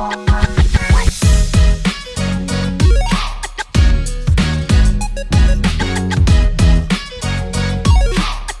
Bye.